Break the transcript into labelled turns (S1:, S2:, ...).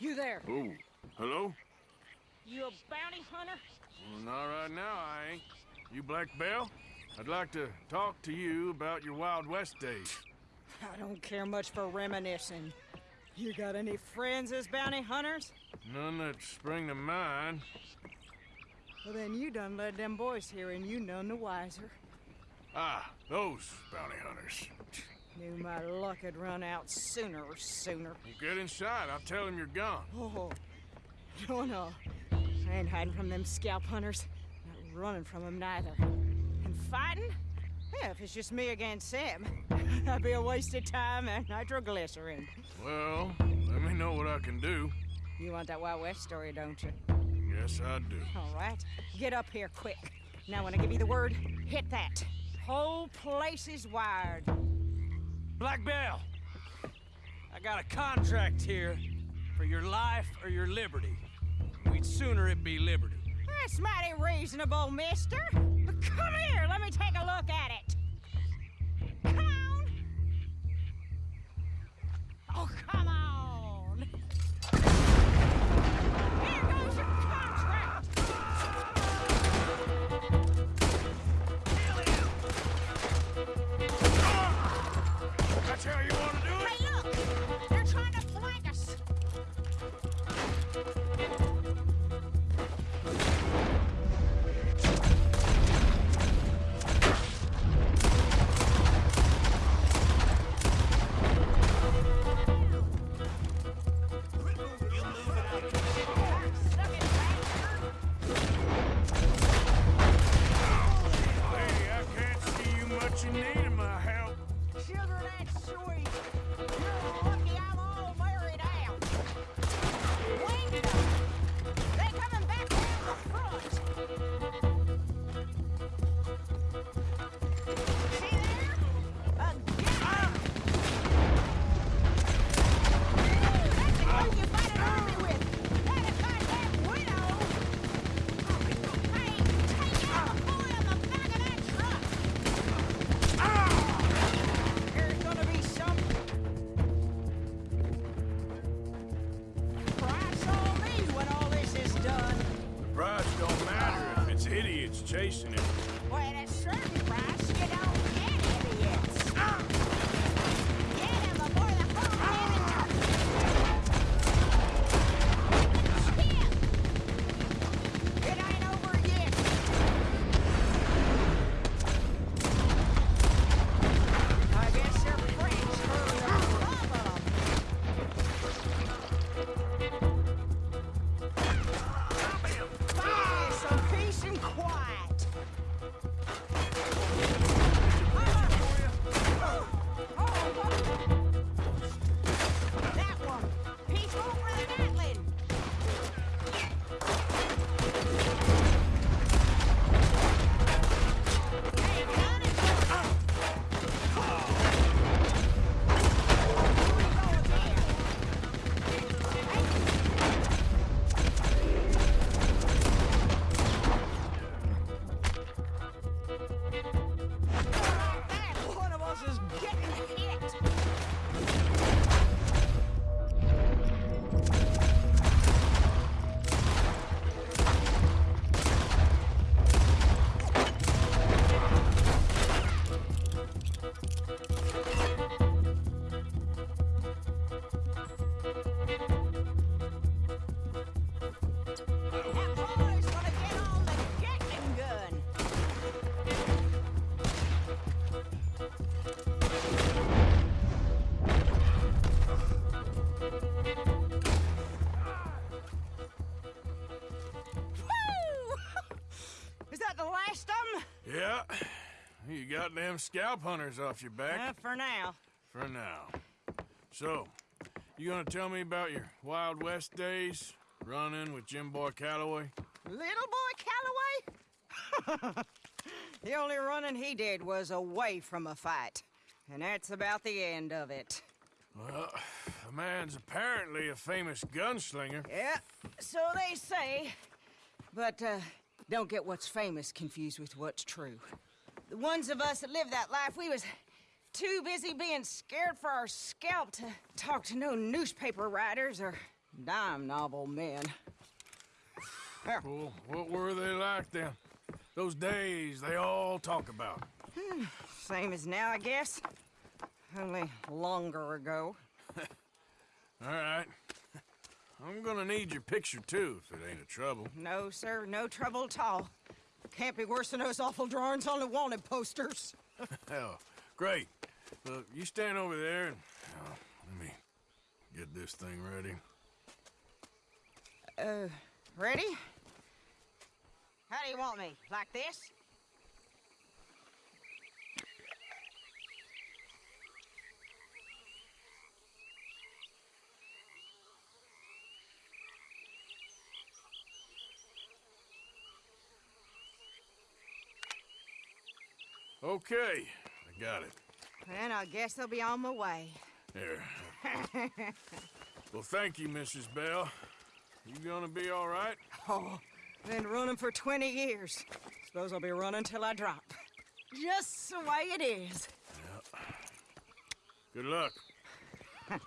S1: You there?
S2: Oh, hello?
S1: You a bounty hunter?
S2: Well, not right now, I ain't. You Black Belle? I'd like to talk to you about your Wild West days.
S1: I don't care much for reminiscing. You got any friends as bounty hunters?
S2: None that spring to mind.
S1: Well, then you done led them boys here and you none the wiser.
S2: Ah, those bounty hunters.
S1: Knew my luck had run out sooner or sooner.
S2: Well, get inside. I'll tell them you're gone.
S1: Oh, no, no. Uh, I ain't hiding from them scalp hunters. Not running from them neither. And fighting? Yeah, if it's just me against them, that'd be a waste of time and nitroglycerin.
S2: Well, let me know what I can do.
S1: You want that Wild West story, don't you?
S2: Yes, I do.
S1: All right. Get up here quick. Now, when I give you the word, hit that. Whole place is wired.
S3: Black Belle, I got a contract here for your life or your liberty. We'd sooner it be liberty.
S1: That's mighty reasonable, mister. But come here,
S2: chasing it.
S1: Well, at a certain price, you don't
S2: Yeah. You got them scalp hunters off your back
S1: Uh, for now.
S2: for now. So, you gonna tell me about your Wild West days? Running with Jim Boy Calloway?
S1: Little boy Calloway? the only running he did was away from a fight. And that's about the end of it.
S2: Well, the man's apparently a famous gunslinger.
S1: Yeah, so they say. But uh, don't get what's famous confused with what's true. The ones of us that lived that life, we was too busy being scared for our scalp to talk to no newspaper writers or Dime novel men.
S2: Well, what were they like then? Those days they all talk about.
S1: Hmm, same as now, I guess. Only longer ago.
S2: All right. I'm gonna need your picture too, if it ain't a trouble.
S1: No, sir, no trouble at all. Can't be worse than those awful drawings on the wanted posters.
S2: Hell, great. Look, you stand over there and uh, let me get this thing ready.
S1: Uh, ready? How do you want me? Like this?
S2: Okay, I got it.
S1: Then I guess I'll be on my way.
S2: Here. well, thank you, Mrs. Belle. You gonna be all right?
S1: Oh, been running for 20 years. Suppose I'll be running till I drop. Just the way it is.
S2: Good luck.